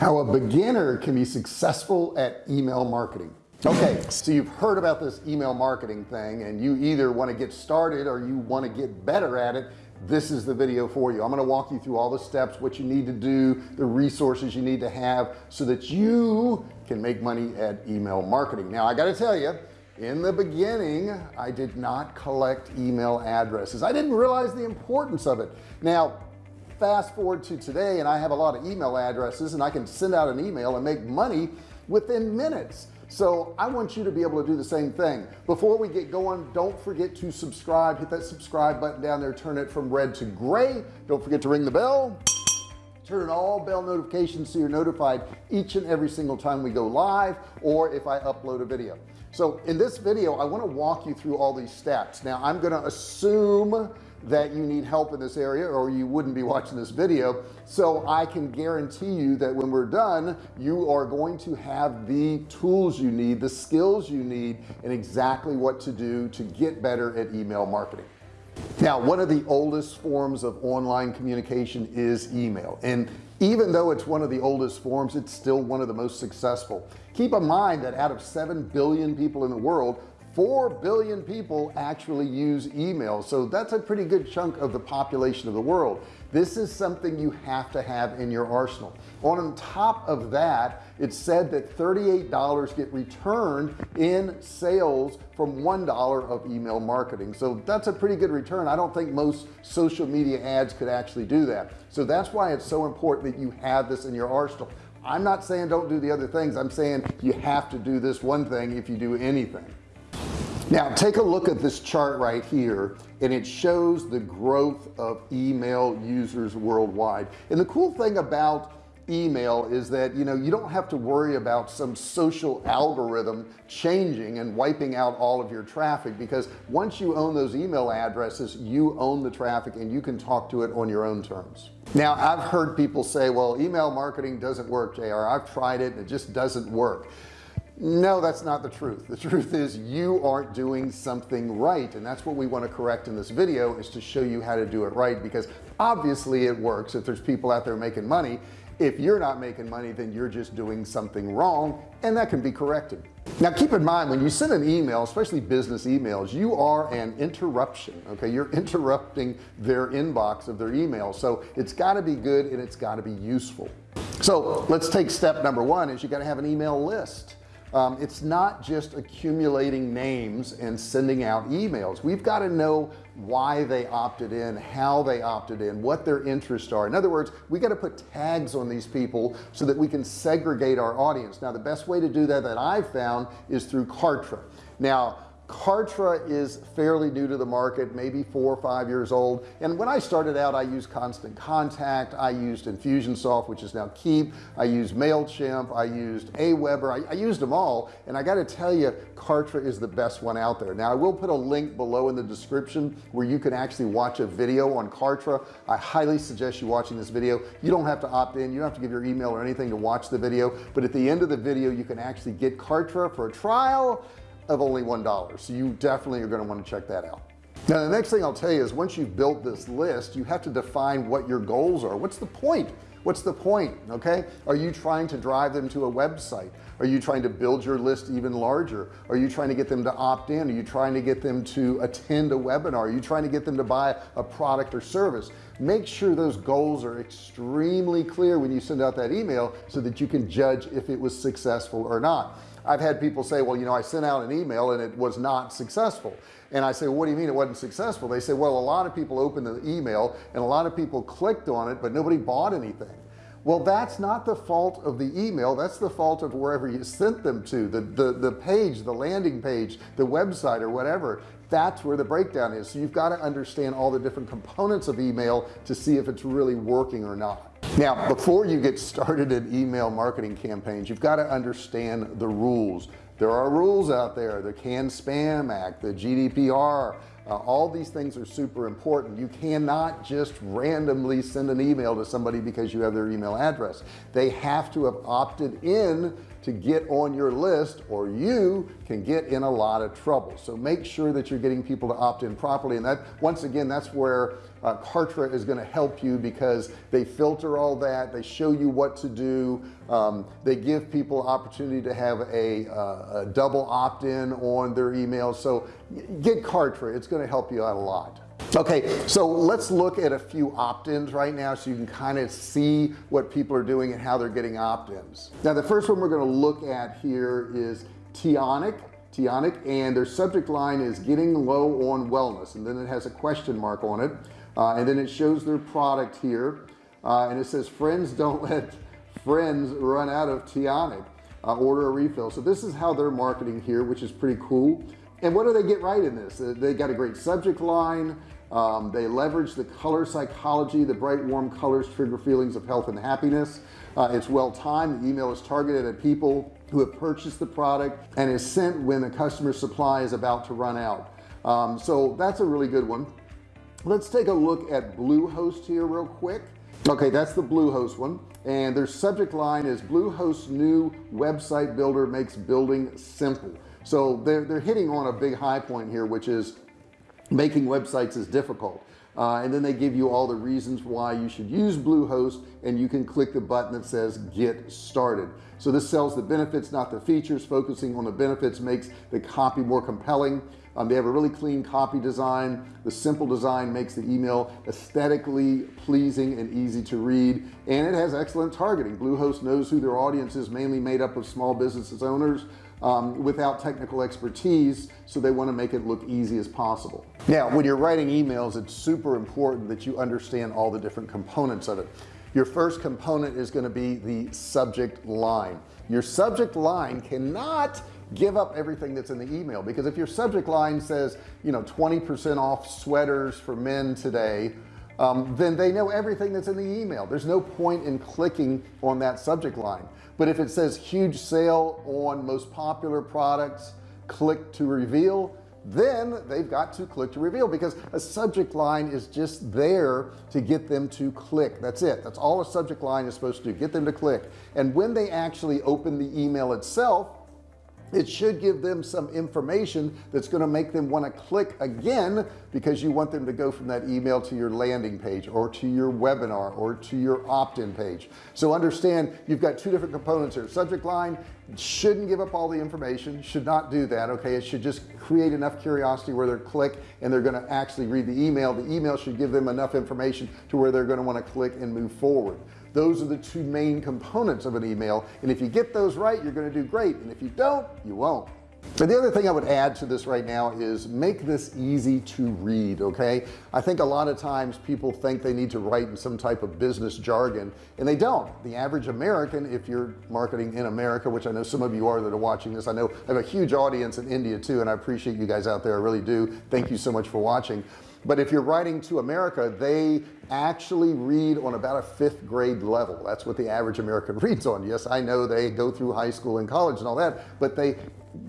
how a beginner can be successful at email marketing. Okay so you've heard about this email marketing thing and you either want to get started or you want to get better at it. This is the video for you. I'm going to walk you through all the steps what you need to do the resources you need to have so that you can make money at email marketing. Now I got to tell you in the beginning I did not collect email addresses. I didn't realize the importance of it. Now fast forward to today and I have a lot of email addresses and I can send out an email and make money within minutes. So I want you to be able to do the same thing. Before we get going don't forget to subscribe. Hit that subscribe button down there. Turn it from red to gray. Don't forget to ring the bell. Turn all bell notifications so you're notified each and every single time we go live or if I upload a video. So in this video I want to walk you through all these steps now I'm going to assume that you need help in this area or you wouldn't be watching this video. So I can guarantee you that when we're done you are going to have the tools you need the skills you need and exactly what to do to get better at email marketing. Now one of the oldest forms of online communication is email. And even though it's one of the oldest forms it's still one of the most successful. Keep in mind that out of 7 billion people in the world 4 billion people actually use email so that's a pretty good chunk of the population of the world. This is something you have to have in your arsenal. On top of that it's said that $38 get returned in sales from $1 of email marketing. So that's a pretty good return. I don't think most social media ads could actually do that. So that's why it's so important that you have this in your arsenal. I'm not saying don't do the other things. I'm saying you have to do this one thing if you do anything now take a look at this chart right here and it shows the growth of email users worldwide. And the cool thing about email is that you know you don't have to worry about some social algorithm changing and wiping out all of your traffic because once you own those email addresses you own the traffic and you can talk to it on your own terms. Now I've heard people say well email marketing doesn't work JR I've tried it and it just doesn't work no that's not the truth. The truth is you aren't doing something right and that's what we want to correct in this video is to show you how to do it right because obviously it works if there's people out there making money. If you're not making money then you're just doing something wrong and that can be corrected. Now keep in mind when you send an email especially business emails you are an interruption okay? You're interrupting their inbox of their email so it's got to be good and it's got to be useful. So let's take step number one is you got to have an email list um, it's not just accumulating names and sending out emails. We've got to know why they opted in how they opted in what their interests are. In other words we got to put tags on these people so that we can segregate our audience. Now the best way to do that that I've found is through Kartra. Now Kartra is fairly new to the market maybe four or five years old. And when I started out I used constant contact I used Infusionsoft which is now Keap I used MailChimp I used Aweber I, I used them all. And I got to tell you Kartra is the best one out there. Now I will put a link below in the description where you can actually watch a video on Kartra. I highly suggest you watching this video. You don't have to opt in. You don't have to give your email or anything to watch the video. But at the end of the video you can actually get Kartra for a trial of only one dollar. So you definitely are going to want to check that out. Now the next thing I'll tell you is once you've built this list you have to define what your goals are. What's the point? What's the point okay? Are you trying to drive them to a website? Are you trying to build your list even larger? Are you trying to get them to opt in? Are you trying to get them to attend a webinar? Are you trying to get them to buy a product or service? Make sure those goals are extremely clear when you send out that email so that you can judge if it was successful or not I've had people say well you know I sent out an email and it was not successful. And I say well, what do you mean it wasn't successful? They say well a lot of people opened the email and a lot of people clicked on it but nobody bought anything. Well that's not the fault of the email. That's the fault of wherever you sent them to the the, the page the landing page the website or whatever. That's where the breakdown is. So you've got to understand all the different components of email to see if it's really working or not now before you get started in email marketing campaigns you've got to understand the rules. There are rules out there the CAN-SPAM Act the GDPR uh, all these things are super important. You cannot just randomly send an email to somebody because you have their email address. They have to have opted in to get on your list or you can get in a lot of trouble. So make sure that you're getting people to opt in properly. And that once again that's where uh, Kartra is going to help you because they filter all that they show you what to do um, they give people opportunity to have a, uh, a double opt-in on their emails. So get Kartra it's going to help you out a lot okay so let's look at a few opt-ins right now so you can kind of see what people are doing and how they're getting opt-ins. Now the first one we're going to look at here is Tionic. Tionic and their subject line is getting low on wellness and then it has a question mark on it uh, and then it shows their product here uh, and it says friends don't let friends run out of Tionic uh, order a refill. So this is how they're marketing here which is pretty cool and what do they get right in this? They got a great subject line. Um, they leverage the color psychology the bright warm colors trigger feelings of health and happiness. Uh, it's well timed. The email is targeted at people who have purchased the product and is sent when the customer supply is about to run out. Um, so that's a really good one. Let's take a look at Bluehost here real quick. Okay that's the Bluehost one. And their subject line is Bluehost new website builder makes building simple so they're, they're hitting on a big high point here which is making websites is difficult. Uh, and then they give you all the reasons why you should use Bluehost and you can click the button that says get started. So this sells the benefits not the features. Focusing on the benefits makes the copy more compelling. Um, they have a really clean copy design. The simple design makes the email aesthetically pleasing and easy to read and it has excellent targeting. Bluehost knows who their audience is mainly made up of small businesses owners um, without technical expertise so they want to make it look easy as possible. Now when you're writing emails it's super important that you understand all the different components of it. Your first component is going to be the subject line. Your subject line cannot give up everything that's in the email because if your subject line says you know 20% off sweaters for men today um, then they know everything that's in the email. There's no point in clicking on that subject line but if it says huge sale on most popular products click to reveal then they've got to click to reveal because a subject line is just there to get them to click. That's it. That's all a subject line is supposed to do get them to click. And when they actually open the email itself it should give them some information that's going to make them want to click again because you want them to go from that email to your landing page or to your webinar or to your opt-in page. So understand you've got two different components here. Subject line shouldn't give up all the information should not do that okay? It should just create enough curiosity where they're click and they're going to actually read the email. The email should give them enough information to where they're going to want to click and move forward those are the two main components of an email and if you get those right you're going to do great and if you don't you won't. And the other thing I would add to this right now is make this easy to read okay? I think a lot of times people think they need to write in some type of business jargon and they don't. The average American if you're marketing in America which I know some of you are that are watching this I know I have a huge audience in India too and I appreciate you guys out there I really do. Thank you so much for watching but if you're writing to America they actually read on about a fifth grade level. That's what the average American reads on. Yes I know they go through high school and college and all that but they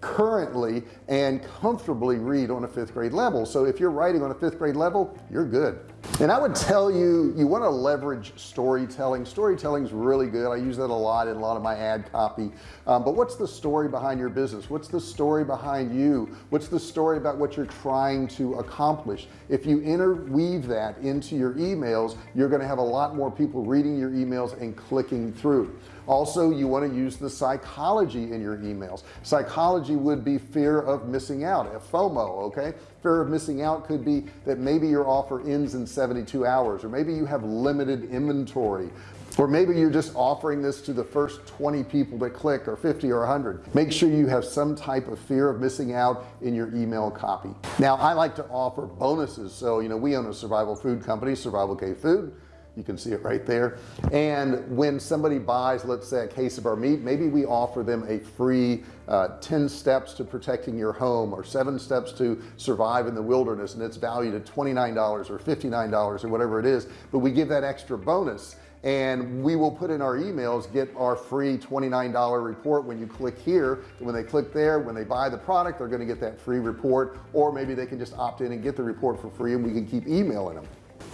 currently and comfortably read on a fifth grade level. So if you're writing on a fifth grade level you're good and I would tell you you want to leverage storytelling. Storytelling is really good. I use that a lot in a lot of my ad copy. Um, but what's the story behind your business? What's the story behind you? What's the story about what you're trying to accomplish? If you interweave that into your emails you're going to have a lot more people reading your emails and clicking through. Also you want to use the psychology in your emails. Psychology would be fear of missing out a FOMO okay? Fear of missing out could be that maybe your offer ends in 72 hours or maybe you have limited inventory or maybe you're just offering this to the first 20 people that click or 50 or 100 make sure you have some type of fear of missing out in your email copy. Now I like to offer bonuses. So you know we own a survival food company survival K food you can see it right there. And when somebody buys let's say a case of our meat maybe we offer them a free uh, 10 steps to protecting your home or seven steps to survive in the wilderness and it's valued at $29 or $59 or whatever it is but we give that extra bonus. And we will put in our emails get our free $29 report when you click here. When they click there when they buy the product they're going to get that free report or maybe they can just opt in and get the report for free and we can keep emailing them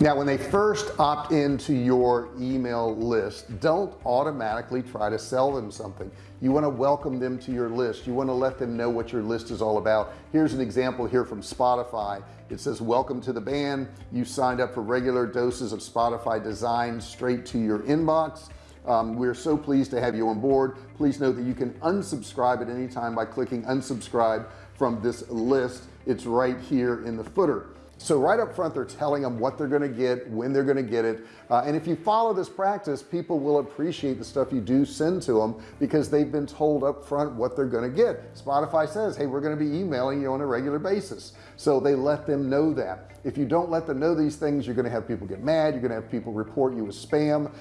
now when they first opt into your email list don't automatically try to sell them something. You want to welcome them to your list. You want to let them know what your list is all about. Here's an example here from Spotify. It says welcome to the band. You signed up for regular doses of Spotify design straight to your inbox. Um, we're so pleased to have you on board. Please note that you can unsubscribe at any time by clicking unsubscribe from this list. It's right here in the footer so right up front they're telling them what they're going to get when they're going to get it. Uh, and if you follow this practice people will appreciate the stuff you do send to them because they've been told up front what they're going to get. Spotify says hey we're going to be emailing you on a regular basis. So they let them know that. If you don't let them know these things you're going to have people get mad you're going to have people report you as spam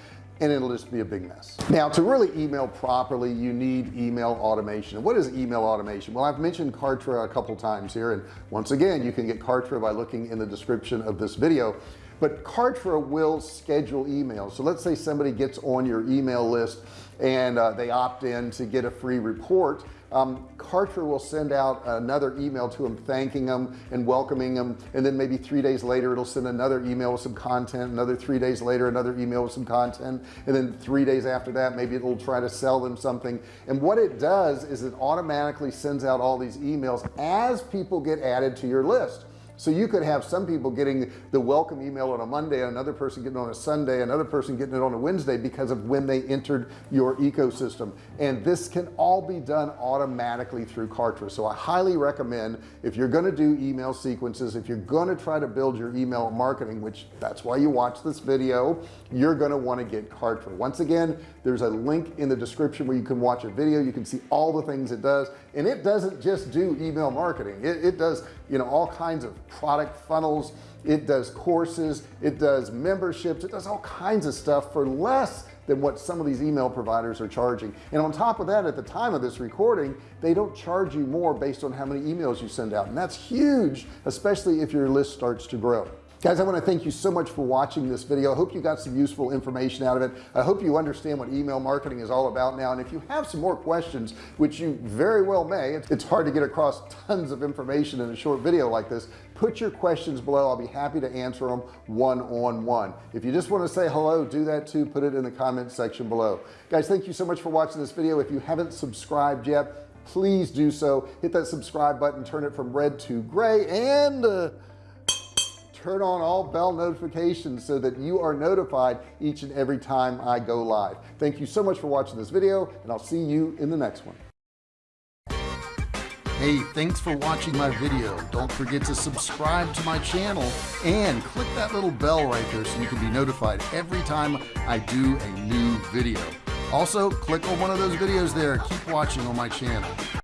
and it'll just be a big mess. Now to really email properly you need email automation. What is email automation? Well I've mentioned Kartra a couple times here and once again you can get Kartra by looking in the description of this video. But Kartra will schedule emails. So let's say somebody gets on your email list and uh, they opt in to get a free report um, Kartra will send out another email to them thanking them and welcoming them and then maybe three days later it'll send another email with some content another three days later another email with some content. And then three days after that maybe it'll try to sell them something. And what it does is it automatically sends out all these emails as people get added to your list so you could have some people getting the welcome email on a Monday another person getting it on a Sunday another person getting it on a Wednesday because of when they entered your ecosystem. And this can all be done automatically through Kartra. So I highly recommend if you're going to do email sequences if you're going to try to build your email marketing which that's why you watch this video you're going to want to get Kartra. Once again there's a link in the description where you can watch a video. You can see all the things it does. And it doesn't just do email marketing. It, it does you know all kinds of product funnels. It does courses it does memberships it does all kinds of stuff for less than what some of these email providers are charging. And on top of that at the time of this recording they don't charge you more based on how many emails you send out. And that's huge especially if your list starts to grow guys I want to thank you so much for watching this video. I hope you got some useful information out of it. I hope you understand what email marketing is all about now and if you have some more questions which you very well may it's hard to get across tons of information in a short video like this put your questions below. I'll be happy to answer them one-on-one. -on -one. if you just want to say hello do that too. Put it in the comment section below. Guys thank you so much for watching this video. If you haven't subscribed yet please do so. Hit that subscribe button turn it from red to gray and uh, turn on all bell notifications so that you are notified each and every time I go live. Thank you so much for watching this video and I'll see you in the next one. Hey thanks for watching my video. Don't forget to subscribe to my channel and click that little bell right there so you can be notified every time I do a new video. Also click on one of those videos there. Keep watching on my channel